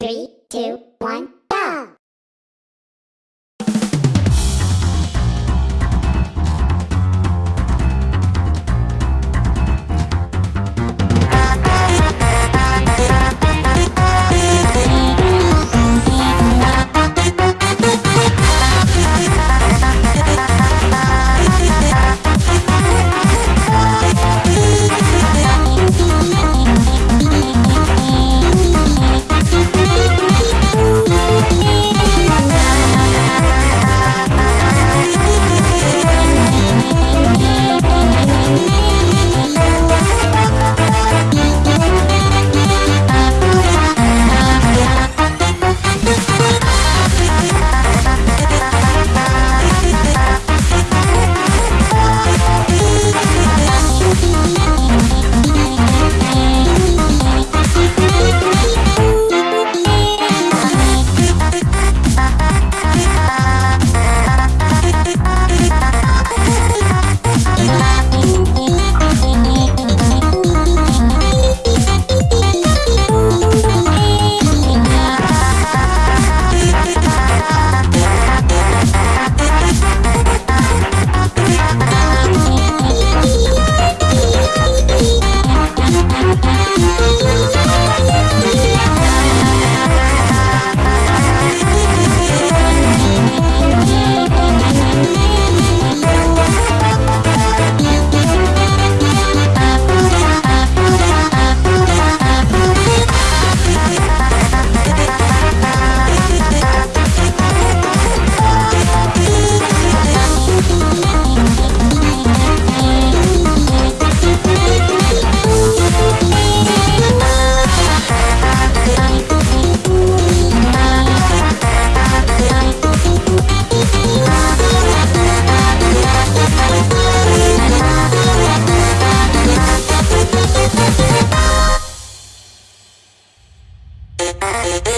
Three, two, one, Bye.